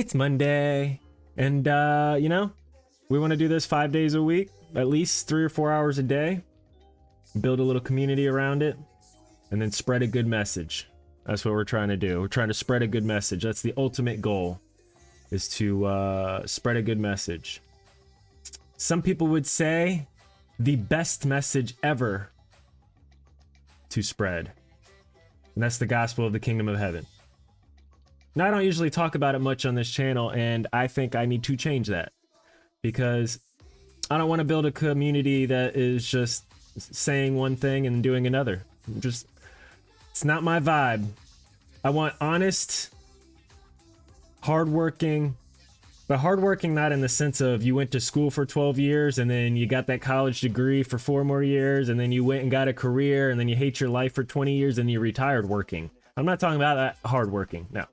It's Monday. And, uh, you know, we want to do this five days a week, at least three or four hours a day. Build a little community around it, and then spread a good message. That's what we're trying to do. We're trying to spread a good message. That's the ultimate goal, is to uh, spread a good message. Some people would say the best message ever to spread. And that's the gospel of the kingdom of heaven. Now, I don't usually talk about it much on this channel, and I think I need to change that because I don't want to build a community that is just saying one thing and doing another. Just, it's not my vibe. I want honest, hardworking, but hardworking not in the sense of you went to school for 12 years and then you got that college degree for four more years and then you went and got a career and then you hate your life for 20 years and you retired working. I'm not talking about that hardworking. No.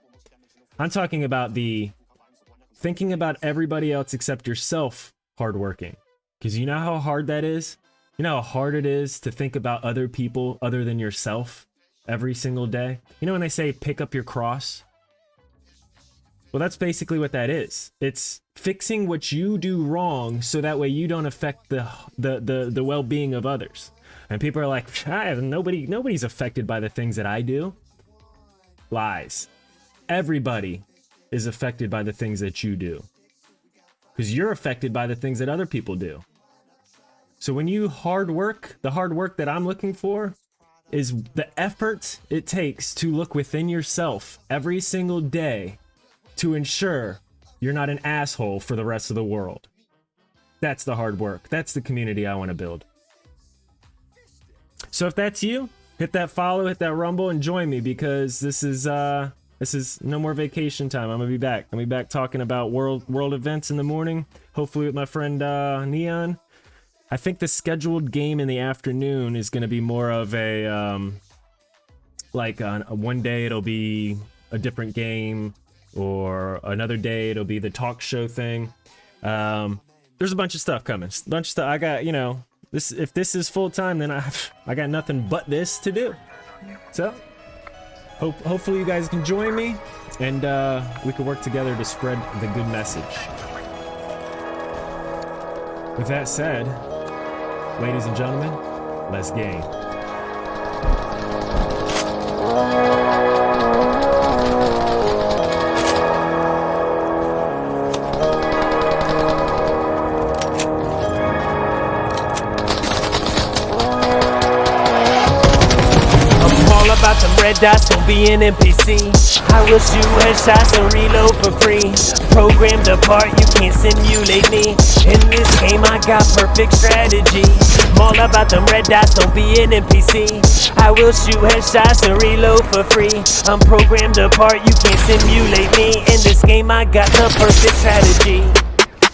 I'm talking about the thinking about everybody else except yourself hardworking. Because you know how hard that is? You know how hard it is to think about other people other than yourself every single day? You know when they say pick up your cross? Well, that's basically what that is. It's fixing what you do wrong so that way you don't affect the the the, the well-being of others. And people are like, I have nobody nobody's affected by the things that I do. Lies everybody is affected by the things that you do. Because you're affected by the things that other people do. So when you hard work, the hard work that I'm looking for is the effort it takes to look within yourself every single day to ensure you're not an asshole for the rest of the world. That's the hard work. That's the community I want to build. So if that's you, hit that follow, hit that rumble, and join me because this is uh this is no more vacation time. I'm gonna be back. I'm gonna be back talking about world world events in the morning. Hopefully with my friend uh, Neon. I think the scheduled game in the afternoon is gonna be more of a um, like on one day it'll be a different game, or another day it'll be the talk show thing. Um, there's a bunch of stuff coming. A bunch of stuff. I got you know this. If this is full time, then I I got nothing but this to do. So Hope, hopefully you guys can join me and uh, we can work together to spread the good message. With that said, ladies and gentlemen, let's game. About them red dots, don't be an NPC. I will shoot headshots and reload for free. Programmed apart, you can't simulate me. In this game, I got perfect strategy. I'm all about them red dots, don't be an NPC. I will shoot headshots and reload for free. I'm programmed apart, you can't simulate me. In this game, I got the perfect strategy.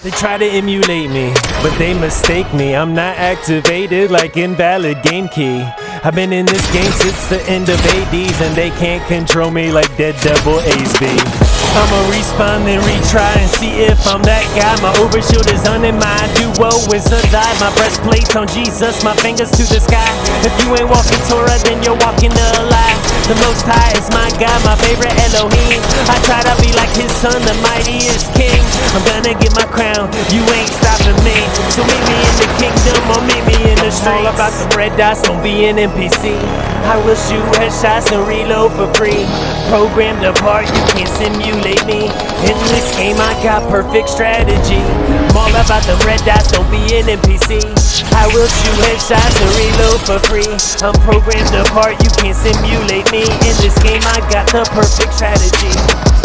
They try to emulate me, but they mistake me. I'm not activated like invalid game key. I've been in this game since the end of 80s and they can't control me like Dead Devil ASB. I'ma respawn and retry and see if I'm that guy. My overshield is on and my duo is alive. My breastplate's on Jesus, my fingers to the sky. If you ain't walking Torah, then you're walking the lie. The Most High is my God, my favorite Elohim. I try to be like His Son, the mightiest King. I'm gonna get my crown, you ain't stopping me. So meet me in the kingdom or meet me in the streets. All about the red dots, don't be an NPC. I will shoot headshots and reload for free. Programmed apart, you can't simulate me. In this game, I got perfect strategy. I'm all about the red dots, don't be an NPC. I will shoot headshots and reload for free. I'm programmed apart, you can't simulate me. In this game, I got the perfect strategy.